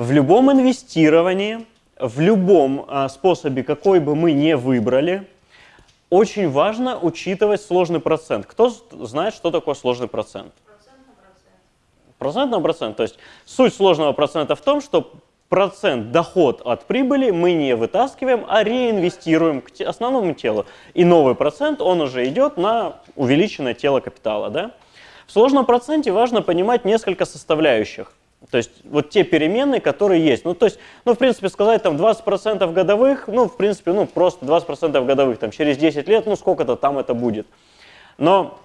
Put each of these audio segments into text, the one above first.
В любом инвестировании, в любом а, способе, какой бы мы ни выбрали, очень важно учитывать сложный процент. Кто знает, что такое сложный процент? Процент на процент. Процент на процент. То есть суть сложного процента в том, что процент доход от прибыли мы не вытаскиваем, а реинвестируем к основному телу. И новый процент, он уже идет на увеличенное тело капитала. Да? В сложном проценте важно понимать несколько составляющих. То есть вот те переменные, которые есть. Ну, то есть, ну, в принципе, сказать там 20% годовых, ну, в принципе, ну, просто 20% годовых, там, через 10 лет, ну, сколько-то там это будет. Но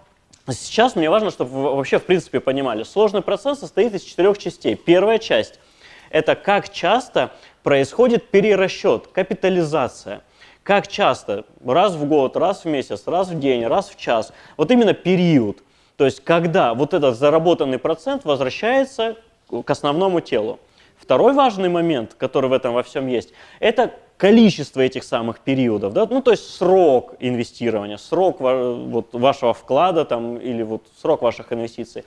сейчас мне важно, чтобы вы вообще, в принципе, понимали, сложный процесс состоит из четырех частей. Первая часть – это как часто происходит перерасчет, капитализация. Как часто, раз в год, раз в месяц, раз в день, раз в час. Вот именно период. То есть, когда вот этот заработанный процент возвращается к основному телу. Второй важный момент, который в этом во всем есть, это количество этих самых периодов, да? ну то есть срок инвестирования, срок вот, вашего вклада там, или вот срок ваших инвестиций.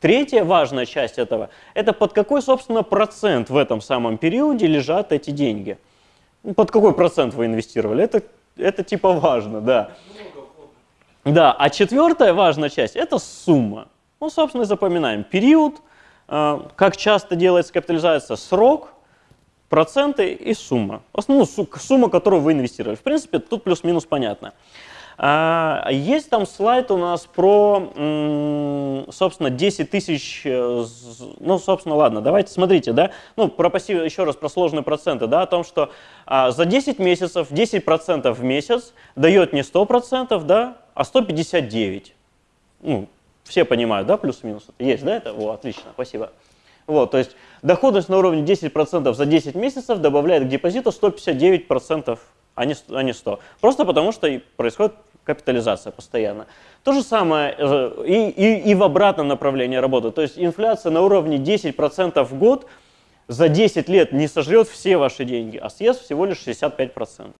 Третья важная часть этого – это под какой, собственно, процент в этом самом периоде лежат эти деньги. Ну, под какой процент вы инвестировали, это, это типа важно, да. Да, а четвертая важная часть – это сумма. Ну, собственно, запоминаем. Период – как часто делается капитализация? Срок, проценты и сумма. Основную сумма, которую вы инвестировали. В принципе, тут плюс-минус понятно. А, есть там слайд у нас про, собственно, 10 тысяч, э, ну, собственно, ладно, давайте смотрите, да, ну, про пассив, еще раз про сложные проценты, да, о том, что а, за 10 месяцев 10% в месяц дает не 100%, да, а 159. Ну, все понимают, да, плюс-минус? Есть, да, это? О, отлично, спасибо. Вот, то есть доходность на уровне 10% за 10 месяцев добавляет к депозиту 159%, а не, а не 100. Просто потому что происходит капитализация постоянно. То же самое э, и, и, и в обратном направлении работы. То есть инфляция на уровне 10% в год за 10 лет не сожрет все ваши деньги, а съест всего лишь 65%.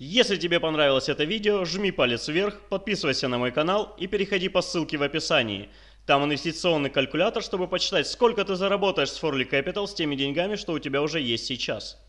Если тебе понравилось это видео, жми палец вверх, подписывайся на мой канал и переходи по ссылке в описании. Там инвестиционный калькулятор, чтобы почитать, сколько ты заработаешь с Forly Capital с теми деньгами, что у тебя уже есть сейчас.